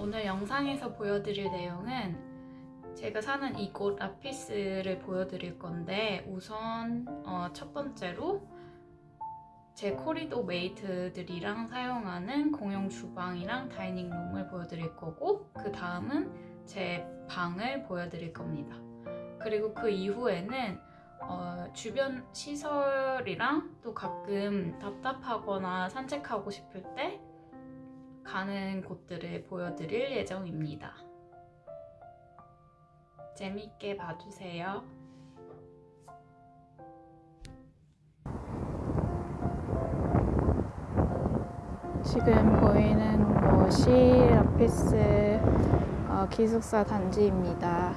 오늘 영상에서 보여드릴 내용은 제가 사는 이곳 Lappis를 보여드릴 건데 우선 어, 첫 번째로 제 corridor mate들이랑 사용하는 공용 주방이랑 dining room을 보여드릴 거고 그 다음은 제 방을 보여드릴 겁니다. 그리고 그 이후에는 어, 주변 시설이랑 또 가끔 답답하거나 산책하고 싶을 때 가는 곳들을 보여드릴 예정입니다. 재밌게 봐주세요. 지금 보이는 곳이 라피스 어, 기숙사 단지입니다.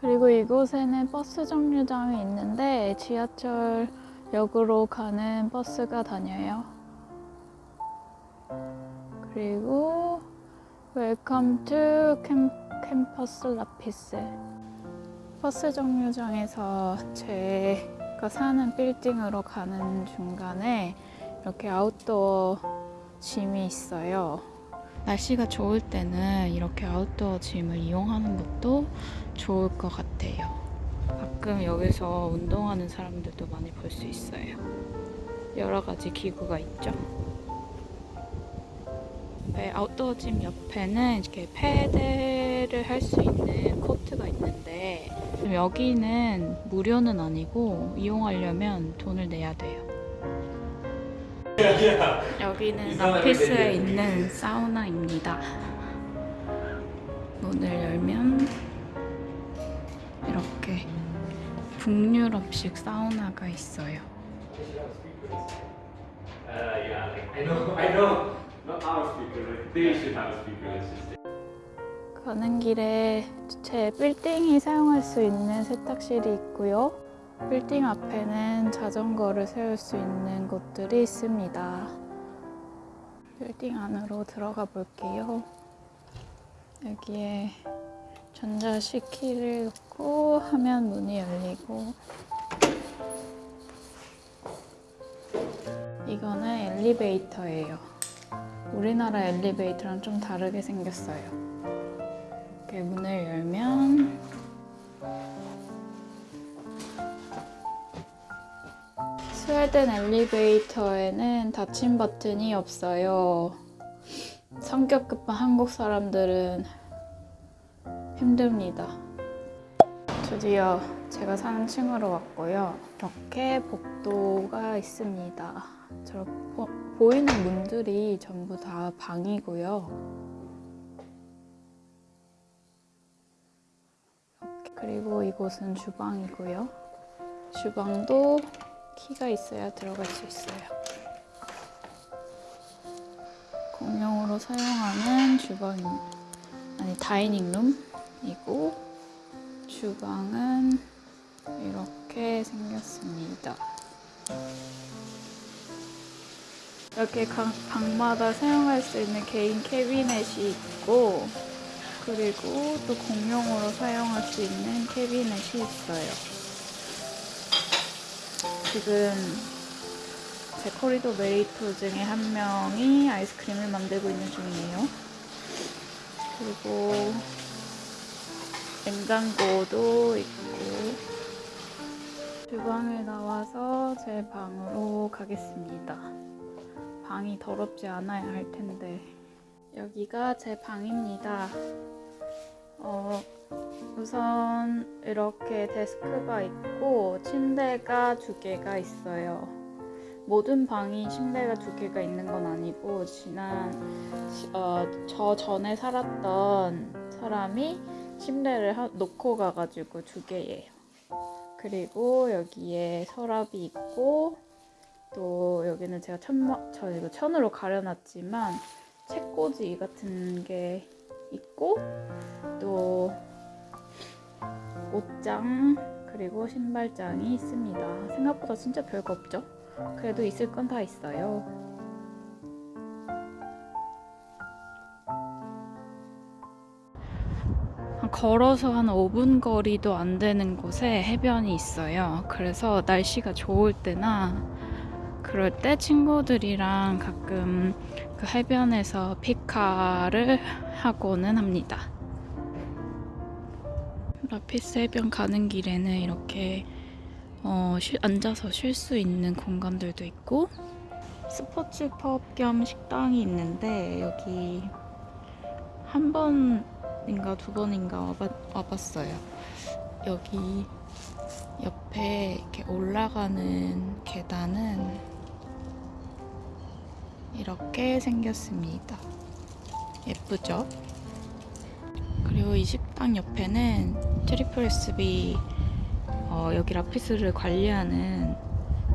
그리고 이곳에는 버스 정류장이 있는데 지하철 역으로 가는 버스가 다녀요. 그리고 Welcome to Campus Lappis 버스 정류장에서 제가 사는 빌딩으로 가는 중간에 이렇게 아웃도어 짐이 있어요. 날씨가 좋을 때는 이렇게 아웃도어 짐을 이용하는 것도 좋을 것 같아요. 가끔 여기서 운동하는 사람들도 많이 볼 수 있어요. 여러 가지 기구가 있죠. 네, 아웃도어 짐 옆에는 이렇게 패드를 할 수 있는 코트가 있는데 여기는 무료는 아니고 이용하려면 돈을 내야 돼요. 여기는 라피스에 있는 사우나입니다. 문을 열면 이렇게 북유럽식 사우나가 있어요. Uh, yeah, like, I know, I know. Not our speaker, they should have a speaker. Let's just say. 가는 길에 제 빌딩이 사용할 수 있는 세탁실이 있고요. 빌딩 앞에는 자전거를 세울 수 있는 곳들이 있습니다. 빌딩 안으로 들어가 볼게요. 여기에 전자식 키를 넣고 하면 문이 열리고 이거는 엘리베이터예요. 우리나라 엘리베이터랑 좀 다르게 생겼어요. 이렇게 문을 열면 스웨덴 엘리베이터에는 닫힘 버튼이 없어요. 성격 급한 한국 사람들은 힘듭니다. 드디어 제가 사는 층으로 왔고요. 이렇게 복도가 있습니다. 저 보, 보이는 문들이 전부 다 방이고요. 그리고 이곳은 주방이고요. 주방도 키가 있어야 들어갈 수 있어요. 공용으로 사용하는 주방, 아니 다이닝룸이고 주방은 이렇게 생겼습니다. 이렇게 각 방마다 사용할 수 있는 개인 캐비넷이 있고 그리고 또 공용으로 사용할 수 있는 캐비넷이 있어요. 지금 제 코리도 메이터 중에 한 명이 아이스크림을 만들고 있는 중이에요. 그리고 냉장고도 있고 주방을 나와서 제 방으로 가겠습니다. 방이 더럽지 않아야 할 텐데 여기가 제 방입니다. 어, 우선 이렇게 데스크가 있고 침대가 두 개가 있어요. 모든 방이 침대가 두 개가 있는 건 아니고 지난 어, 저 전에 살았던 사람이 침대를 하, 놓고 가가지고 두 개예요. 그리고 여기에 서랍이 있고 또 여기는 제가 천막 저 이거 천으로 가려놨지만 책꽂이 같은 게 있고 또 옷장 그리고 신발장이 있습니다. 생각보다 진짜 별거 없죠? 그래도 있을 건 다 있어요. 걸어서 한 5분 거리도 안 되는 곳에 해변이 있어요. 그래서 날씨가 좋을 때나 그럴 때 친구들이랑 가끔 그 해변에서 피카를 하고는 합니다. 라피스 해변 가는 길에는 이렇게 어, 쉴- 앉아서 쉴 수 있는 공간들도 있고 스포츠 펍 겸 식당이 있는데 여기 한 번인가 두 번인가 와봤, 와봤어요. 여기 옆에 이렇게 올라가는 계단은 이렇게 생겼습니다. 예쁘죠? 그리고 이 식당 옆에는 triple SB 어, 여기 Lappis를 관리하는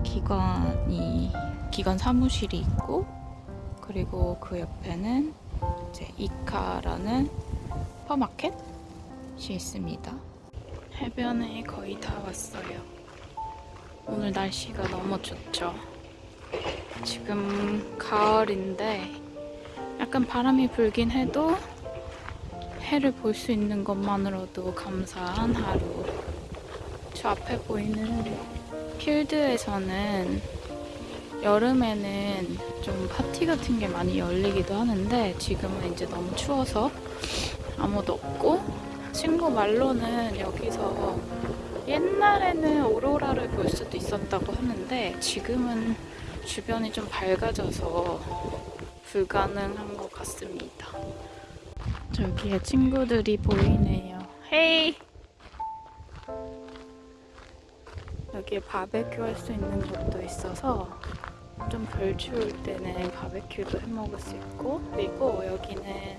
기관이 기관 사무실이 있고 그리고 그 옆에는 이제 ICA라는 슈퍼마켓이 있습니다. 해변에 거의 다 왔어요. 오늘 날씨가 너무 좋죠. 지금 가을인데 약간 바람이 불긴 해도 해를 볼 수 있는 것만으로도 감사한 하루. 저 앞에 보이는 필드에서는 여름에는 좀 파티 같은 게 많이 열리기도 하는데 지금은 이제 너무 추워서 아무도 없고 친구 말로는 여기서 옛날에는 오로라를 볼 수도 있었다고 하는데 지금은 주변이 좀 밝아져서 불가능한 것 같습니다. 저기에 친구들이 보이네요. 헤이! 여기에 바베큐 할 수 있는 곳도 있어서 좀 덜 추울 때는 바베큐도 해 먹을 수 있고 그리고 여기는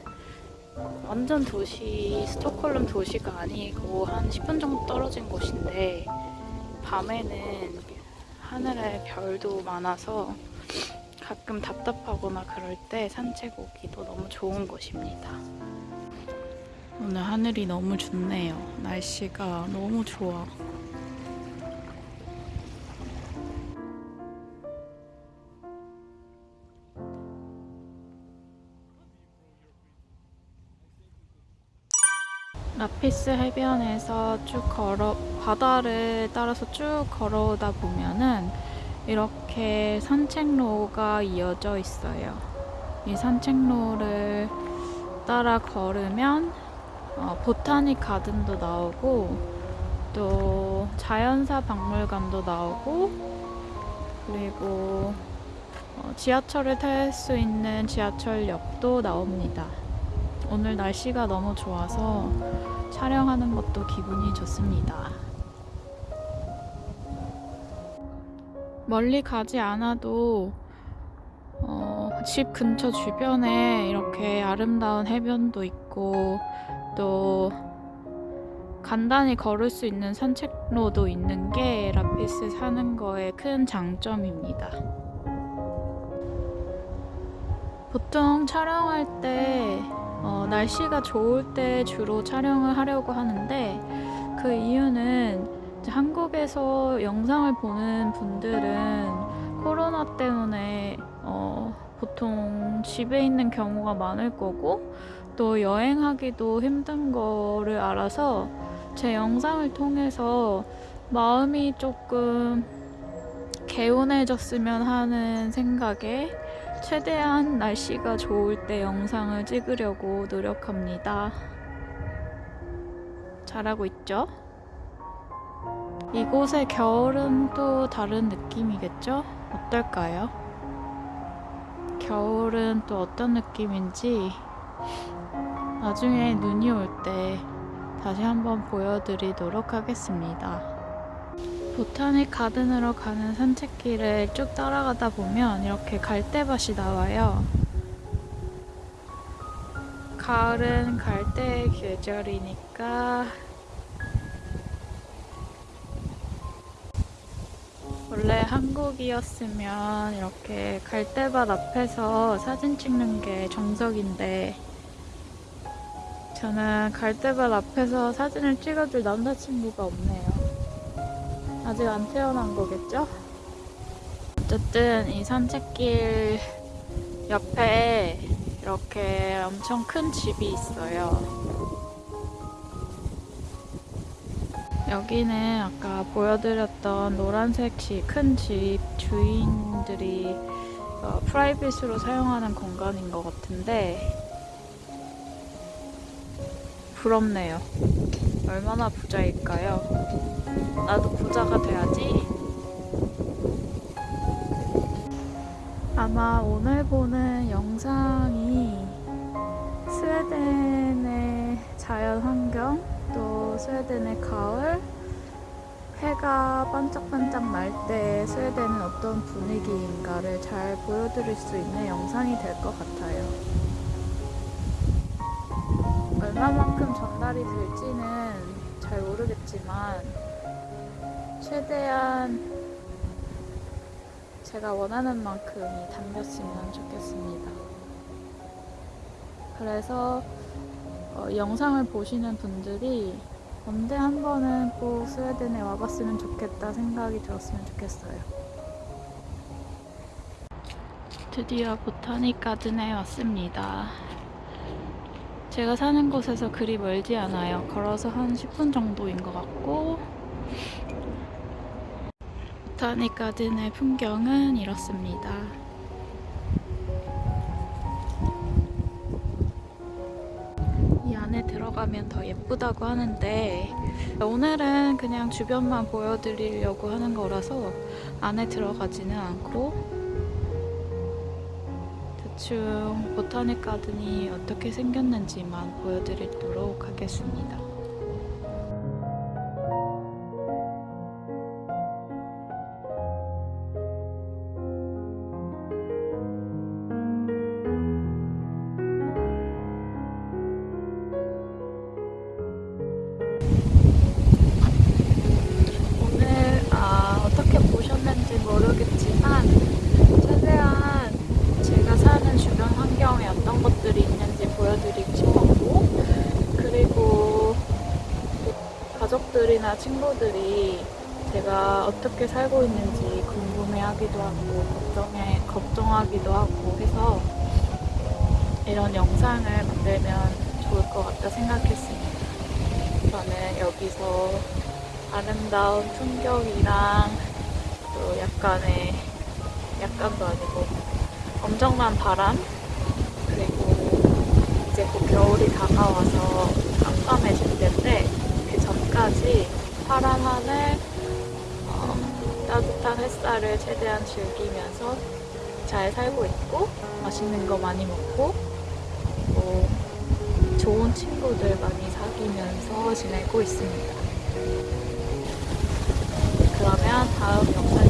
완전 도시 스톡홀름 도시가 아니고 한 10분 정도 떨어진 곳인데 밤에는 하늘에 별도 많아서 가끔 답답하거나 그럴 때 산책 오기도 너무 좋은 곳입니다. 오늘 하늘이 너무 좋네요. 날씨가 너무 좋아. 라피스 해변에서 쭉 걸어 바다를 따라서 쭉 걸어오다 보면은 이렇게 산책로가 이어져 있어요. 이 산책로를 따라 걸으면 어, 보타닉 가든도 나오고 또 자연사 박물관도 나오고 그리고 어, 지하철을 탈 수 있는 지하철역도 나옵니다. 오늘 날씨가 너무 좋아서 촬영하는 것도 기분이 좋습니다. 멀리 가지 않아도 어, 집 근처 주변에 이렇게 아름다운 해변도 있고 또 간단히 걸을 수 있는 산책로도 있는 게 라피스 사는 거의 큰 장점입니다. 보통 촬영할 때 어, 날씨가 좋을 때 주로 촬영을 하려고 하는데 그 이유는 한국에서 영상을 보는 분들은 코로나 때문에 어, 보통 집에 있는 경우가 많을 거고 또 여행하기도 힘든 거를 알아서 제 영상을 통해서 마음이 조금 개운해졌으면 하는 생각에 최대한 날씨가 좋을 때 영상을 찍으려고 노력합니다. 잘하고 있죠? 이곳의 겨울은 또 다른 느낌이겠죠? 어떨까요? 겨울은 또 어떤 느낌인지 나중에 눈이 올 때 다시 한번 보여드리도록 하겠습니다. 보타닉 가든으로 가는 산책길을 쭉 따라가다 보면 이렇게 갈대밭이 나와요. 가을은 갈대의 계절이니까 원래 한국이었으면 이렇게 갈대밭 앞에서 사진 찍는 게 정석인데 저는 갈대밭 앞에서 사진을 찍어줄 남자친구가 없네요. 아직 안 태어난 거겠죠? 어쨌든 이 산책길 옆에 이렇게 엄청 큰 집이 있어요. 여기는 아까 보여드렸던 노란색 집, 큰 집 주인들이 어, 프라이빗으로 사용하는 공간인 것 같은데 부럽네요. 얼마나 부자일까요? 나도 부자가 돼야지. 아마 오늘 보는 영상이 스웨덴의 자연 환경, 또 스웨덴의 가을, 해가 반짝반짝 날 때 스웨덴은 어떤 분위기인가를 잘 보여드릴 수 있는 영상이 될 것 같아요. 얼마만큼 전달이 될지는 잘 모르겠지만, 최대한 제가 원하는 만큼이 담겼으면 좋겠습니다. 그래서 어, 영상을 보시는 분들이 언제 한 번은 꼭 스웨덴에 와봤으면 좋겠다 생각이 들었으면 좋겠어요. 드디어 보타닉 가든에 왔습니다. 제가 사는 곳에서 그리 멀지 않아요. 걸어서 한 10분 정도인 것 같고 보타닉 가든의 풍경은 이렇습니다. 이 안에 들어가면 더 예쁘다고 하는데 오늘은 그냥 주변만 보여드리려고 하는 거라서 안에 들어가지는 않고 대충 보타닉 가든이 어떻게 생겼는지만 보여드리도록 하겠습니다. 가족들이나 친구들이 제가 어떻게 살고 있는지 궁금해하기도 하고 걱정해 걱정하기도 하고 해서 이런 영상을 만들면 좋을 것 같다 생각했습니다. 저는 여기서 아름다운 풍경이랑 또 약간의 약간도 아니고 엄청난 바람 그리고 이제 곧 겨울이 다가와서 깜깜해질 텐데 그 전까지 파란 하늘 어, 따뜻한 햇살을 최대한 즐기면서 잘 살고 있고 맛있는 거 많이 먹고 또 좋은 친구들 많이 사귀면서 지내고 있습니다. 그러면 다음 영상